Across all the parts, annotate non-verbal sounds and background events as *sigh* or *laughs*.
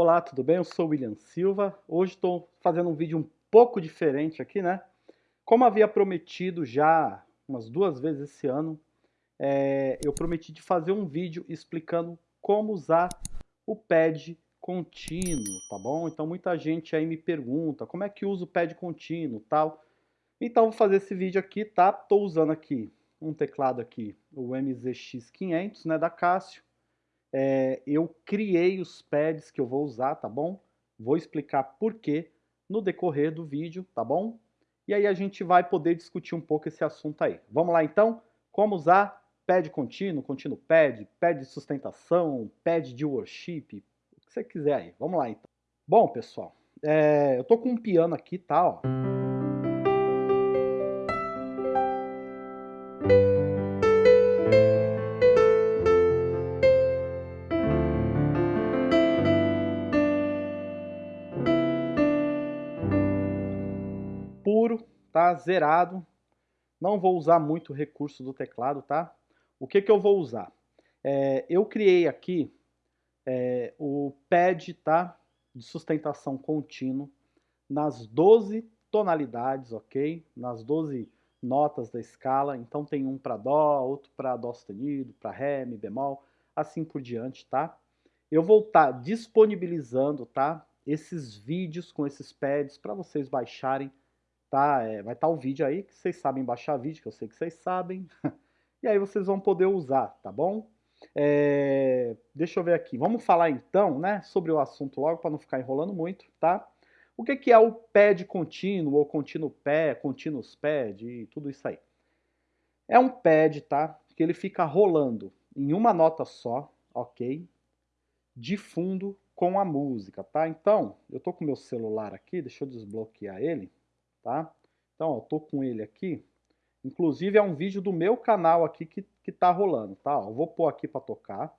Olá, tudo bem? Eu sou o William Silva. Hoje estou fazendo um vídeo um pouco diferente aqui, né? Como havia prometido já umas duas vezes esse ano, é, eu prometi de fazer um vídeo explicando como usar o pad contínuo, tá bom? Então muita gente aí me pergunta como é que usa o pad contínuo tal. Então vou fazer esse vídeo aqui, tá? Estou usando aqui um teclado aqui, o MZX500, né, da Casio é, eu criei os pads que eu vou usar, tá bom? Vou explicar por quê no decorrer do vídeo, tá bom? E aí a gente vai poder discutir um pouco esse assunto aí. Vamos lá então? Como usar pad contínuo, contínuo pad, pad de sustentação, pad de worship, o que você quiser aí. Vamos lá então. Bom, pessoal, é, eu tô com um piano aqui, tá? Ó. puro, tá? Zerado. Não vou usar muito recurso do teclado, tá? O que que eu vou usar? É, eu criei aqui é, o pad, tá? De sustentação contínuo nas 12 tonalidades, ok? Nas 12 notas da escala. Então tem um para Dó, outro para Dó sustenido, para Ré, Mi bemol, assim por diante, tá? Eu vou estar tá disponibilizando, tá? Esses vídeos com esses pads para vocês baixarem tá? É, vai estar tá o vídeo aí, que vocês sabem baixar vídeo, que eu sei que vocês sabem. *laughs* e aí vocês vão poder usar, tá bom? É, deixa eu ver aqui. Vamos falar então, né, sobre o assunto logo, para não ficar enrolando muito, tá? O que, que é o pad contínuo, ou contínuo pé, continuous pad e tudo isso aí? É um pad, tá? Que ele fica rolando em uma nota só, ok? De fundo com a música, tá? Então, eu tô com meu celular aqui, deixa eu desbloquear ele tá? Então, ó, tô com ele aqui. Inclusive, é um vídeo do meu canal aqui que, que tá rolando, tá? Ó, vou pôr aqui para tocar.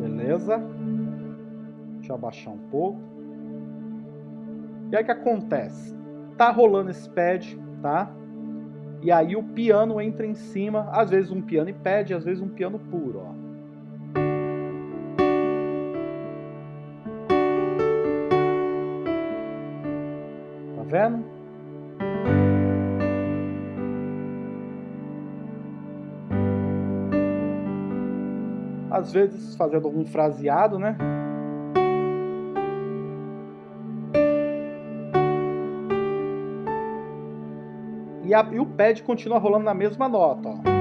Beleza? Deixa eu abaixar um pouco. E aí o que acontece? Tá rolando esse pad, tá? E aí o piano entra em cima, às vezes um piano e pad, às vezes um piano puro, ó. Vendo? Às vezes fazendo algum fraseado, né? E, a, e o pad continua rolando na mesma nota, ó.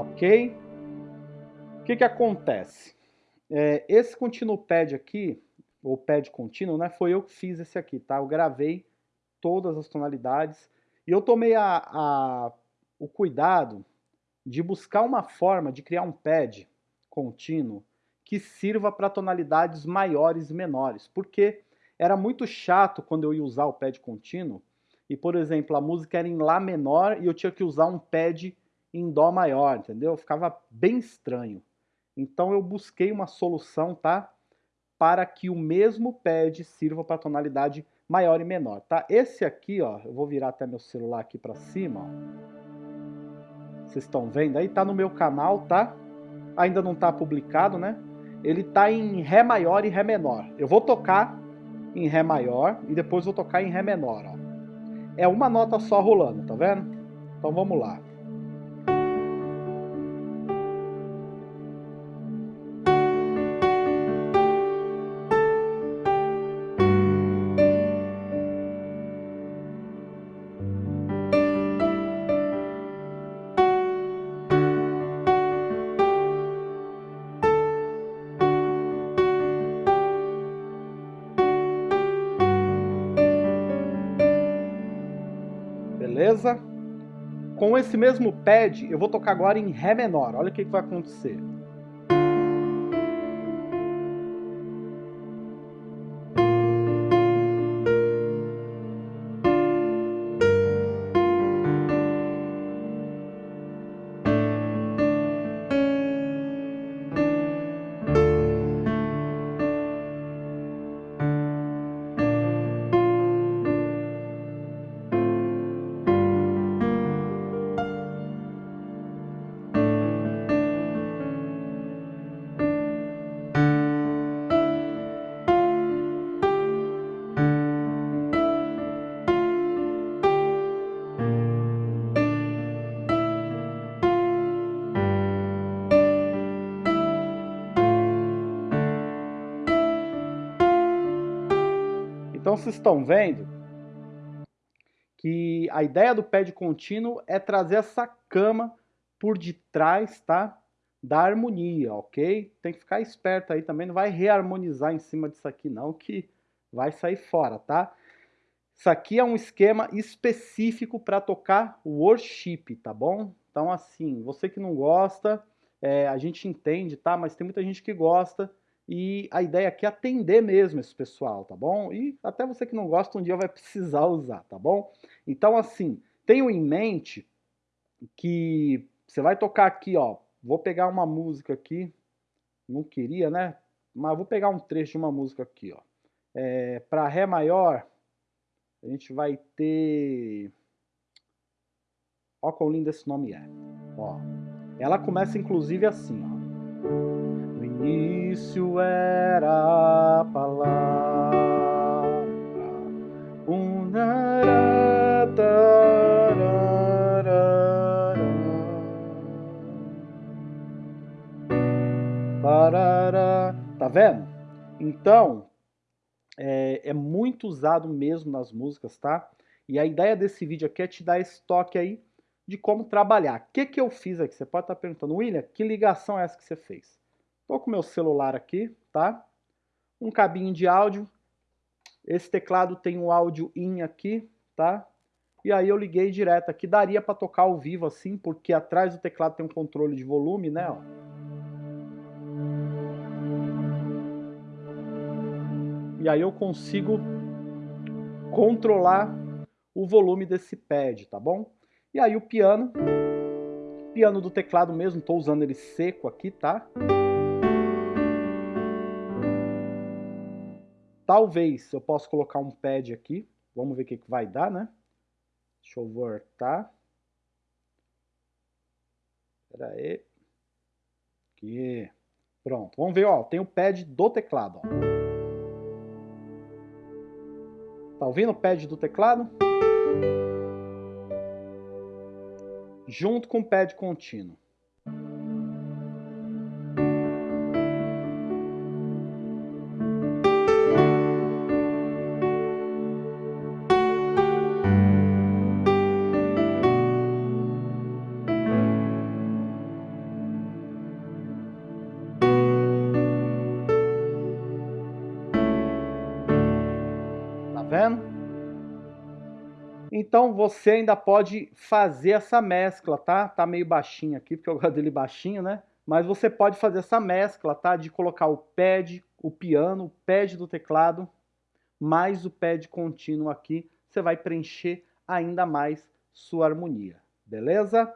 Ok? O que, que acontece? É, esse continuo pad aqui, ou pad contínuo, né, foi eu que fiz esse aqui, tá? Eu gravei todas as tonalidades e eu tomei a, a, o cuidado de buscar uma forma de criar um pad contínuo que sirva para tonalidades maiores e menores, porque era muito chato quando eu ia usar o pad contínuo e, por exemplo, a música era em Lá menor e eu tinha que usar um pad em Dó maior, entendeu? Ficava bem estranho. Então eu busquei uma solução, tá? Para que o mesmo pad sirva para tonalidade maior e menor, tá? Esse aqui, ó, eu vou virar até meu celular aqui para cima, ó. Vocês estão vendo aí? Tá no meu canal, tá? Ainda não tá publicado, né? Ele tá em Ré maior e Ré menor. Eu vou tocar em Ré maior e depois vou tocar em Ré menor, ó. É uma nota só rolando, tá vendo? Então vamos lá. Beleza? Com esse mesmo pad, eu vou tocar agora em Ré menor. Olha o que, que vai acontecer. Então vocês estão vendo que a ideia do pad contínuo é trazer essa cama por detrás, tá? Da harmonia, ok? Tem que ficar esperto aí também, não vai reharmonizar em cima disso aqui não, que vai sair fora, tá? Isso aqui é um esquema específico para tocar worship, tá bom? Então assim, você que não gosta, é, a gente entende, tá? Mas tem muita gente que gosta e a ideia aqui é atender mesmo esse pessoal, tá bom? E até você que não gosta um dia vai precisar usar, tá bom? Então assim, tenham em mente que você vai tocar aqui, ó, vou pegar uma música aqui, não queria, né? Mas vou pegar um trecho de uma música aqui, ó. É, para Ré maior, a gente vai ter... Ó quão lindo esse nome é. Ó, ela começa inclusive assim, ó. Início era a palavra, um. Tá vendo? Então, é, é, muito usado mesmo nas músicas, tá? E a ideia desse vídeo aqui é te dar esse toque aí de como trabalhar. O que, que eu fiz aqui? Você pode estar perguntando, William, que ligação é essa que você fez? Estou com meu celular aqui, tá? Um cabinho de áudio. Esse teclado tem um áudio in aqui, tá? E aí eu liguei direto aqui. Daria para tocar ao vivo assim, porque atrás do teclado tem um controle de volume, né? Ó. E aí eu consigo controlar o volume desse pad, tá bom? E aí o piano, piano do teclado mesmo, estou usando ele seco aqui, tá? Talvez eu possa colocar um pad aqui, vamos ver o que, que vai dar, né? Deixa eu voltar. Espera aí. Aqui. Pronto, vamos ver, ó, tem o pad do teclado, ó. Tá ouvindo o pad do teclado? junto com o pad contínuo. Então você ainda pode fazer essa mescla, tá? Tá meio baixinho aqui, porque eu gosto dele baixinho, né? Mas você pode fazer essa mescla, tá? De colocar o pad, o piano, o pad do teclado, mais o pad contínuo aqui. Você vai preencher ainda mais sua harmonia, beleza?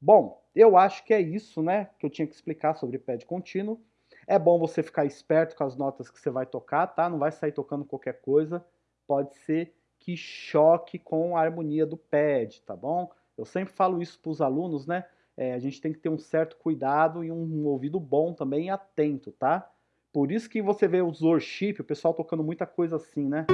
Bom, eu acho que é isso, né? Que eu tinha que explicar sobre pad contínuo. É bom você ficar esperto com as notas que você vai tocar, tá? Não vai sair tocando qualquer coisa. Pode ser que choque com a harmonia do pad, tá bom? Eu sempre falo isso para os alunos, né? É, a gente tem que ter um certo cuidado e um ouvido bom também atento, tá? Por isso que você vê os worship, o pessoal tocando muita coisa assim, né?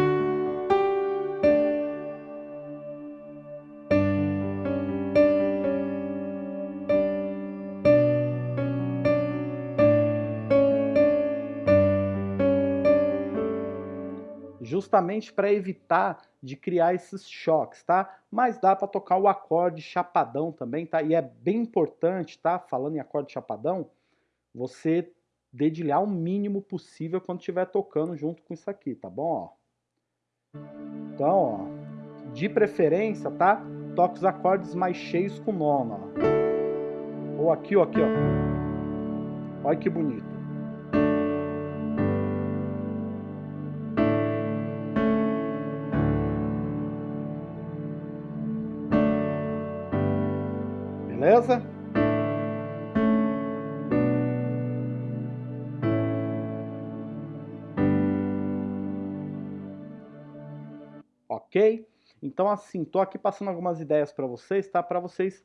Justamente para evitar de criar esses choques, tá? Mas dá para tocar o acorde chapadão também, tá? E é bem importante, tá? Falando em acorde chapadão, você dedilhar o mínimo possível quando estiver tocando junto com isso aqui, tá bom? Ó. Então, ó, de preferência, tá? Toca os acordes mais cheios com nono, ó. Ou aqui, ó, aqui, ó. Olha que bonito. Beleza? Ok? Então assim, tô aqui passando algumas ideias para vocês, tá? Para vocês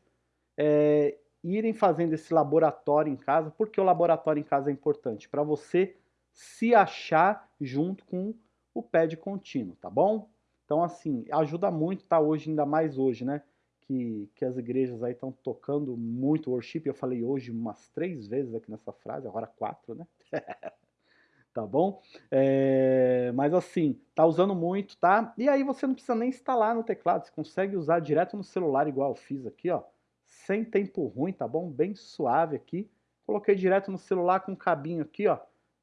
é, irem fazendo esse laboratório em casa. Por que o laboratório em casa é importante? Para você se achar junto com o pad contínuo, tá bom? Então assim, ajuda muito, tá? Hoje, ainda mais hoje, né? Que, que as igrejas aí estão tocando muito worship. Eu falei hoje umas três vezes aqui nessa frase, agora quatro, né? *laughs* tá bom? É, mas assim, tá usando muito, tá? E aí você não precisa nem instalar no teclado, você consegue usar direto no celular, igual eu fiz aqui, ó. Sem tempo ruim, tá bom? Bem suave aqui. Coloquei direto no celular com um cabinho aqui, ó.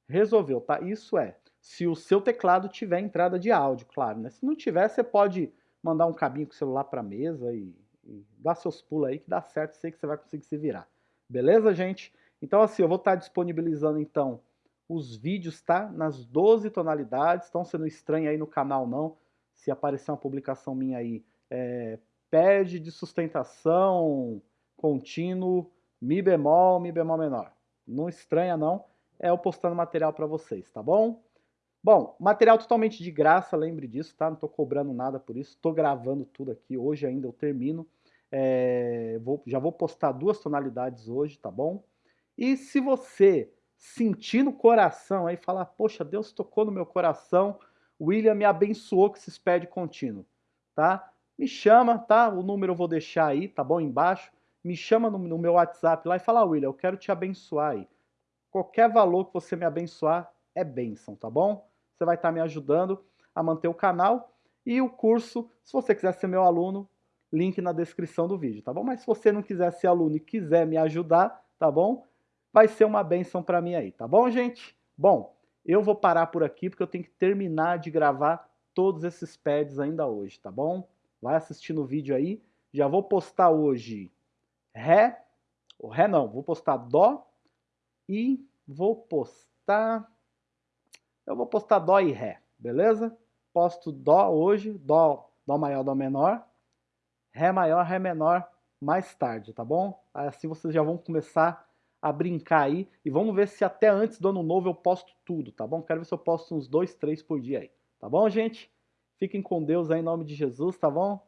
Resolveu, tá? Isso é, se o seu teclado tiver entrada de áudio, claro, né? Se não tiver, você pode mandar um cabinho com o celular pra mesa e, e dar seus pulos aí que dá certo, sei que você vai conseguir se virar. Beleza, gente? Então assim, eu vou estar disponibilizando então os vídeos, tá? Nas 12 tonalidades, então não estranha aí no canal não, se aparecer uma publicação minha aí, é, pede de sustentação contínuo, mi bemol, mi bemol menor. Não estranha não, é eu postando material para vocês, tá bom? Bom, material totalmente de graça, lembre disso, tá? Não tô cobrando nada por isso, tô gravando tudo aqui, hoje ainda eu termino. É, vou, já vou postar duas tonalidades hoje, tá bom? E se você sentir no coração aí, falar, poxa, Deus tocou no meu coração, William me abençoou com esses pés contínuo, tá? Me chama, tá? O número eu vou deixar aí, tá bom? Embaixo. Me chama no, no meu WhatsApp lá e fala, William, eu quero te abençoar aí. Qualquer valor que você me abençoar é bênção, tá bom? Você vai estar tá me ajudando a manter o canal e o curso, se você quiser ser meu aluno, link na descrição do vídeo, tá bom? Mas se você não quiser ser aluno e quiser me ajudar, tá bom? Vai ser uma benção para mim aí, tá bom, gente? Bom, eu vou parar por aqui porque eu tenho que terminar de gravar todos esses pads ainda hoje, tá bom? Vai assistindo o vídeo aí. Já vou postar hoje Ré, ou Ré não, vou postar Dó e vou postar... Eu vou postar Dó e Ré, beleza? Posto Dó hoje, Dó, Dó maior, Dó menor, Ré maior, Ré menor mais tarde, tá bom? Assim vocês já vão começar a brincar aí e vamos ver se até antes do ano novo eu posto tudo, tá bom? Quero ver se eu posto uns dois, três por dia aí, tá bom, gente? Fiquem com Deus aí em nome de Jesus, tá bom?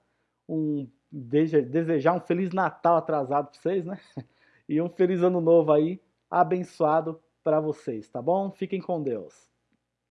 Um, desejar um Feliz Natal atrasado para vocês, né? *laughs* E um Feliz Ano Novo aí, abençoado para vocês, tá bom? Fiquem com Deus.